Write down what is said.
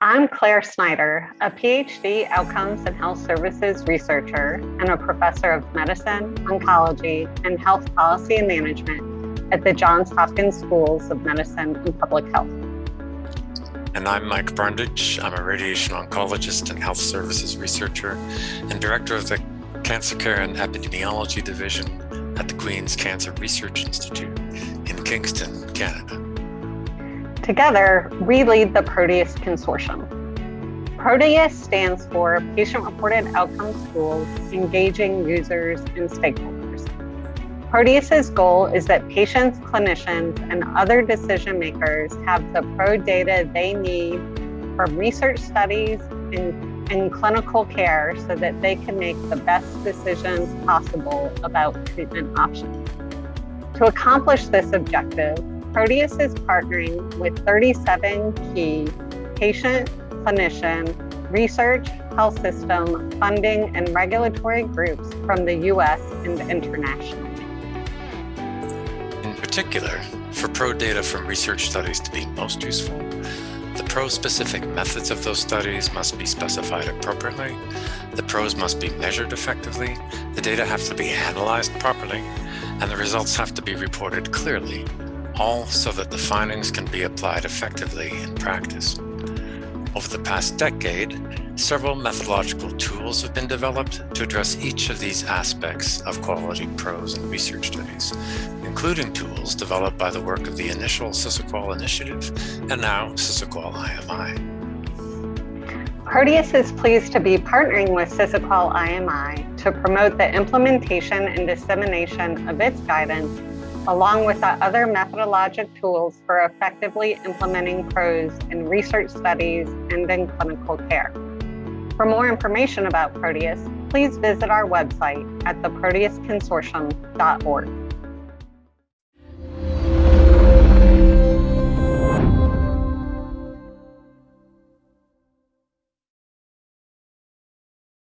I'm Claire Snyder, a PhD Outcomes and Health Services researcher and a professor of medicine, oncology, and health policy and management at the Johns Hopkins Schools of Medicine and Public Health. And I'm Mike Brundage. I'm a radiation oncologist and health services researcher and director of the Cancer Care and Epidemiology Division at the Queen's Cancer Research Institute in Kingston, Canada. Together, we lead the Proteus Consortium. Proteus stands for Patient-Reported Outcomes Tools Engaging Users and Stakeholders. Proteus's goal is that patients, clinicians, and other decision makers have the pro data they need from research studies and, and clinical care so that they can make the best decisions possible about treatment options. To accomplish this objective, Proteus is partnering with 37 key patient, clinician, research, health system, funding, and regulatory groups from the US and internationally. In particular, for pro data from research studies to be most useful, the pro-specific methods of those studies must be specified appropriately, the pros must be measured effectively, the data have to be analyzed properly, and the results have to be reported clearly all so that the findings can be applied effectively in practice. Over the past decade, several methodological tools have been developed to address each of these aspects of quality pros and research studies, including tools developed by the work of the initial SISAQOL initiative and now SISAQOL IMI. Proteus is pleased to be partnering with SISAQOL IMI to promote the implementation and dissemination of its guidance along with other methodologic tools for effectively implementing PROS in research studies and in clinical care. For more information about Proteus, please visit our website at theproteusconsortium.org.